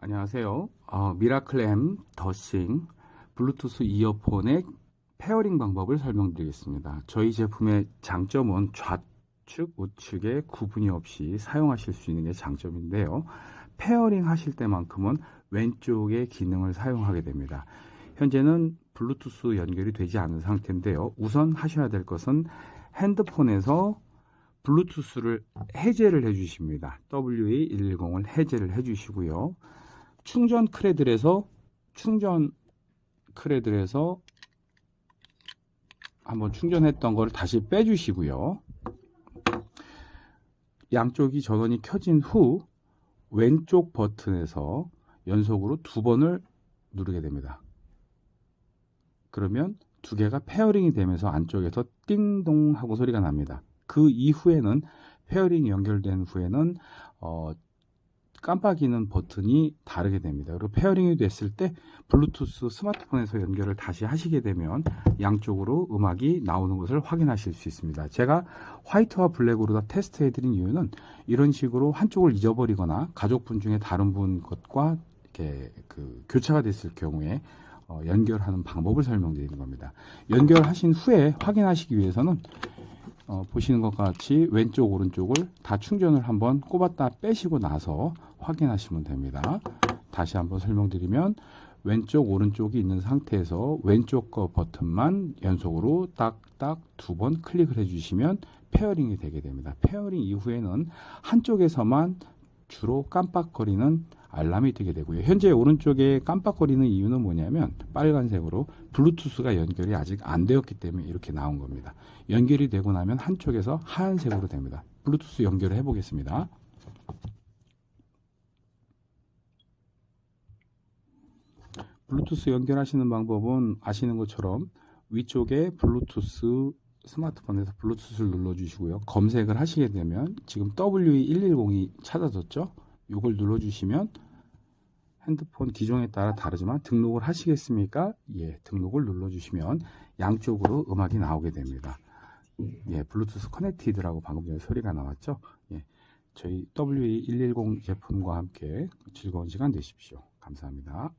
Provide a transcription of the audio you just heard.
안녕하세요. 어, 미라클엠 더싱 블루투스 이어폰의 pairing 방법을 설명드리겠습니다. 저희 제품의 장점은 좌측, 우측에 구분이 없이 사용하실 수 있는 게 장점인데요. pairing 하실 때만큼은 왼쪽의 기능을 사용하게 됩니다. 현재는 블루투스 연결이 되지 않은 상태인데요. 우선 하셔야 될 것은 핸드폰에서 블루투스를 해제를 해 주십니다. WA110을 해제를 해 주시고요. 충전 cradle에서 충전 cradle에서 한번 충전했던 거를 다시 빼주시고요. 양쪽이 전원이 켜진 후 왼쪽 버튼에서 연속으로 두 번을 누르게 됩니다. 그러면 두 개가 pairing이 되면서 안쪽에서 띵동 하고 소리가 납니다. 그 이후에는 pairing 연결된 후에는 어, 깜빡이는 버튼이 다르게 됩니다. 그리고 pairing이 됐을 때 블루투스 스마트폰에서 연결을 다시 하시게 되면 양쪽으로 음악이 나오는 것을 확인하실 수 있습니다. 제가 화이트와 블랙으로 다 테스트 해드린 이유는 이런 식으로 한쪽을 잊어버리거나 가족분 중에 다른 분 것과 이렇게 그 교차가 됐을 경우에 어, 연결하는 방법을 설명드리는 겁니다. 연결하신 후에 확인하시기 위해서는 어, 보시는 것과 같이 왼쪽 오른쪽을 다 충전을 한번 꼽았다 빼시고 나서 확인하시면 됩니다. 다시 한번 설명드리면 왼쪽 오른쪽이 있는 상태에서 왼쪽 거 버튼만 연속으로 딱딱 두 번 클릭을 해주시면 pairing이 되게 됩니다. pairing 이후에는 한쪽에서만 주로 깜빡거리는 알람이 뜨게 되고요. 현재 오른쪽에 깜빡거리는 이유는 뭐냐면 빨간색으로 블루투스가 연결이 아직 안 되었기 때문에 이렇게 나온 겁니다. 연결이 되고 나면 한쪽에서 하얀색으로 됩니다. 블루투스 연결을 해 보겠습니다. 블루투스 연결하시는 방법은 아시는 것처럼 위쪽에 블루투스 스마트폰에서 블루투스를 눌러주시고요. 검색을 하시게 되면 지금 WE110이 찾아졌죠? 이걸 눌러주시면 핸드폰 기종에 따라 다르지만 등록을 하시겠습니까? 예, 등록을 눌러주시면 양쪽으로 음악이 나오게 됩니다. 예, Bluetooth connected라고 방금 전에 소리가 나왔죠? 예, 저희 WE110 제품과 함께 즐거운 시간 되십시오. 감사합니다.